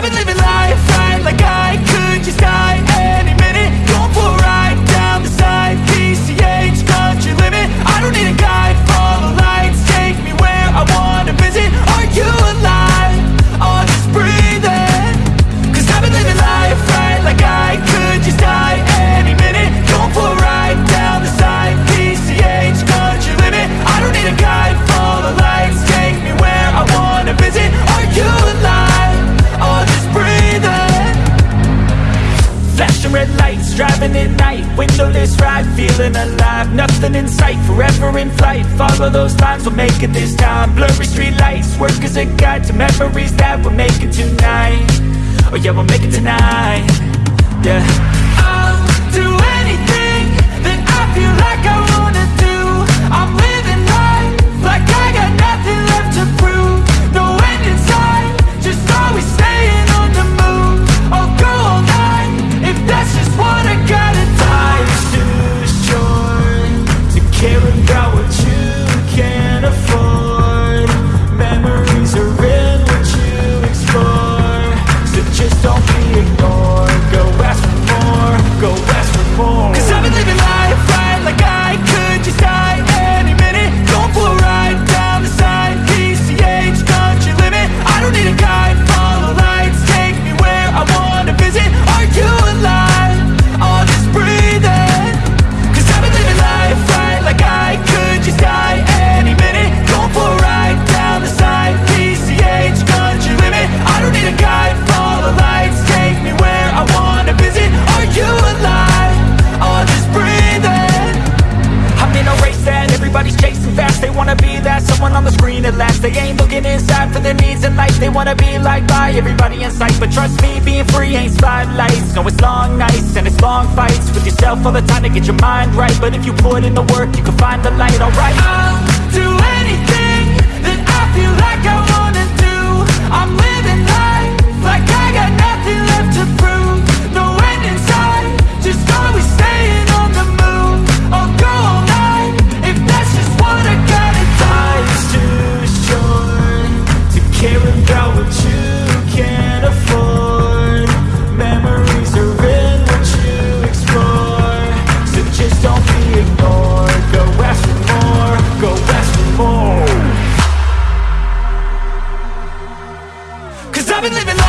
I've been living life. lights, driving at night Windowless ride, feeling alive. Nothing in sight, forever in flight. Follow those lines, we'll make it this time. Blurry street lights, work as a guide To memories that we're making tonight. Oh yeah, we'll make it tonight. Yeah. someone on the screen at last. They ain't looking inside for their needs in life. They wanna be like by everybody in sight. But trust me, being free ain't spotlights. No, it's long nights and it's long fights. With yourself all the time to get your mind right. But if you put in the work, you can find the light, alright. I'll do anything that I feel like I I've been living